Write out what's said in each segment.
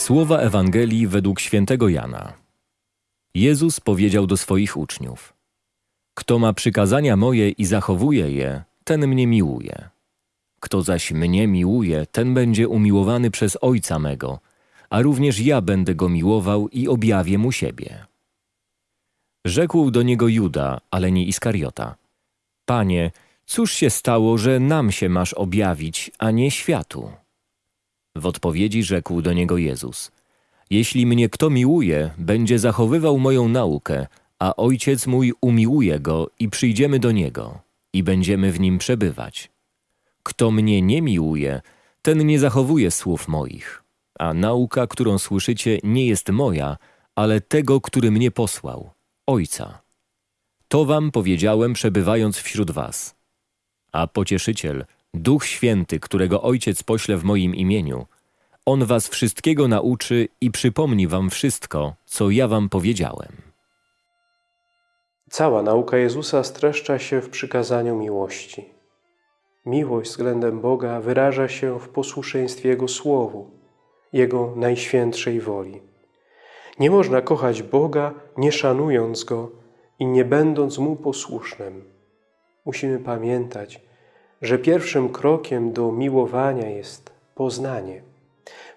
Słowa Ewangelii według świętego Jana. Jezus powiedział do swoich uczniów: Kto ma przykazania moje i zachowuje je, ten mnie miłuje. Kto zaś mnie miłuje, ten będzie umiłowany przez Ojca mego, a również ja będę go miłował i objawię mu siebie. Rzekł do niego Juda, ale nie Iskariota: Panie, cóż się stało, że nam się masz objawić, a nie światu? W odpowiedzi rzekł do niego Jezus: Jeśli mnie kto miłuje, będzie zachowywał moją naukę, a ojciec mój umiłuje go i przyjdziemy do niego i będziemy w nim przebywać. Kto mnie nie miłuje, ten nie zachowuje słów moich, a nauka, którą słyszycie, nie jest moja, ale tego, który mnie posłał, Ojca. To wam powiedziałem, przebywając wśród was. A pocieszyciel, Duch Święty, którego Ojciec pośle w moim imieniu, On was wszystkiego nauczy i przypomni wam wszystko, co ja wam powiedziałem. Cała nauka Jezusa streszcza się w przykazaniu miłości. Miłość względem Boga wyraża się w posłuszeństwie Jego Słowu, Jego najświętszej woli. Nie można kochać Boga, nie szanując Go i nie będąc Mu posłusznym. Musimy pamiętać, że pierwszym krokiem do miłowania jest poznanie.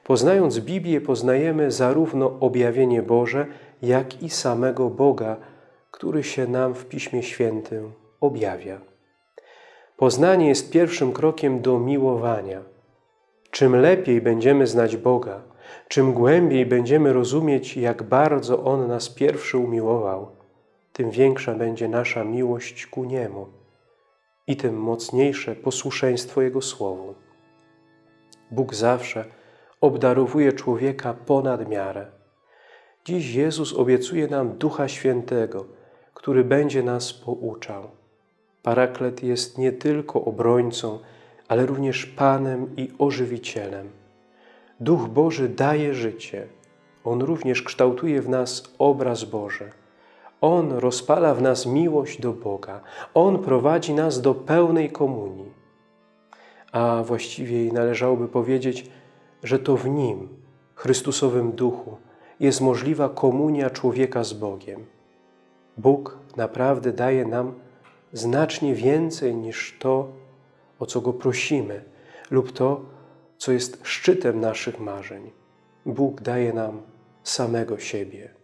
Poznając Biblię, poznajemy zarówno objawienie Boże, jak i samego Boga, który się nam w Piśmie Świętym objawia. Poznanie jest pierwszym krokiem do miłowania. Czym lepiej będziemy znać Boga, czym głębiej będziemy rozumieć, jak bardzo On nas pierwszy umiłował, tym większa będzie nasza miłość ku Niemu i tym mocniejsze posłuszeństwo Jego Słowu. Bóg zawsze obdarowuje człowieka ponad miarę. Dziś Jezus obiecuje nam Ducha Świętego, który będzie nas pouczał. Paraklet jest nie tylko obrońcą, ale również Panem i ożywicielem. Duch Boży daje życie. On również kształtuje w nas obraz Boży. On rozpala w nas miłość do Boga. On prowadzi nas do pełnej komunii. A właściwie należałoby powiedzieć, że to w Nim, Chrystusowym Duchu, jest możliwa komunia człowieka z Bogiem. Bóg naprawdę daje nam znacznie więcej niż to, o co Go prosimy, lub to, co jest szczytem naszych marzeń. Bóg daje nam samego siebie.